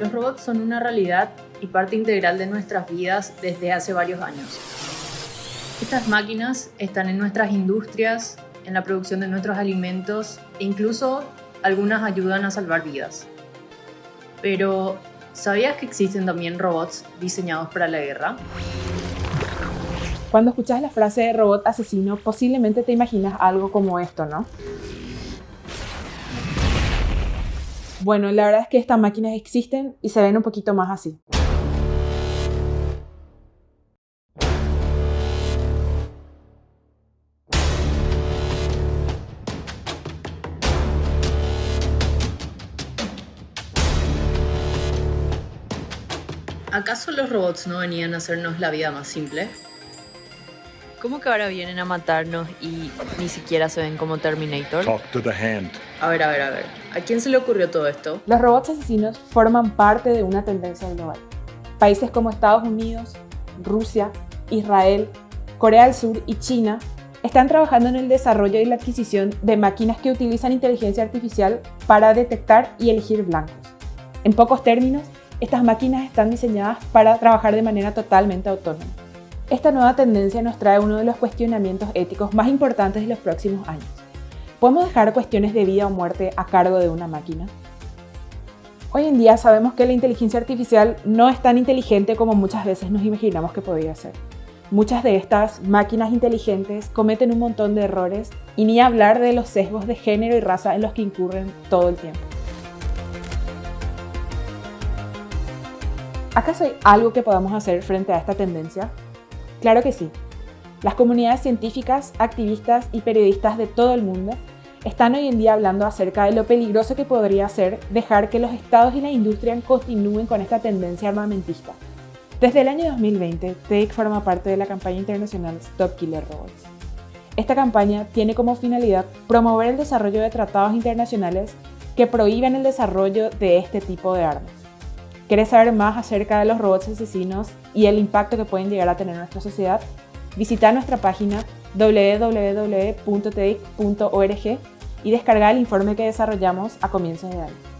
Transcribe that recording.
Los robots son una realidad y parte integral de nuestras vidas desde hace varios años. Estas máquinas están en nuestras industrias, en la producción de nuestros alimentos e incluso algunas ayudan a salvar vidas. Pero, ¿sabías que existen también robots diseñados para la guerra? Cuando escuchas la frase de robot asesino, posiblemente te imaginas algo como esto, ¿no? Bueno, la verdad es que estas máquinas existen y se ven un poquito más así. ¿Acaso los robots no venían a hacernos la vida más simple? ¿Cómo que ahora vienen a matarnos y ni siquiera se ven como Terminator? Talk to the hand. A ver, a ver, a ver. ¿A quién se le ocurrió todo esto? Los robots asesinos forman parte de una tendencia global. Países como Estados Unidos, Rusia, Israel, Corea del Sur y China están trabajando en el desarrollo y la adquisición de máquinas que utilizan inteligencia artificial para detectar y elegir blancos. En pocos términos, estas máquinas están diseñadas para trabajar de manera totalmente autónoma. Esta nueva tendencia nos trae uno de los cuestionamientos éticos más importantes de los próximos años. ¿Podemos dejar cuestiones de vida o muerte a cargo de una máquina? Hoy en día sabemos que la inteligencia artificial no es tan inteligente como muchas veces nos imaginamos que podría ser. Muchas de estas máquinas inteligentes cometen un montón de errores y ni hablar de los sesgos de género y raza en los que incurren todo el tiempo. ¿Acaso hay algo que podamos hacer frente a esta tendencia? Claro que sí. Las comunidades científicas, activistas y periodistas de todo el mundo están hoy en día hablando acerca de lo peligroso que podría ser dejar que los estados y la industria continúen con esta tendencia armamentista. Desde el año 2020, TEIC forma parte de la campaña internacional Stop Killer Robots. Esta campaña tiene como finalidad promover el desarrollo de tratados internacionales que prohíben el desarrollo de este tipo de armas. ¿Quieres saber más acerca de los robots asesinos y el impacto que pueden llegar a tener en nuestra sociedad? Visita nuestra página www.tedic.org y descarga el informe que desarrollamos a comienzos de año.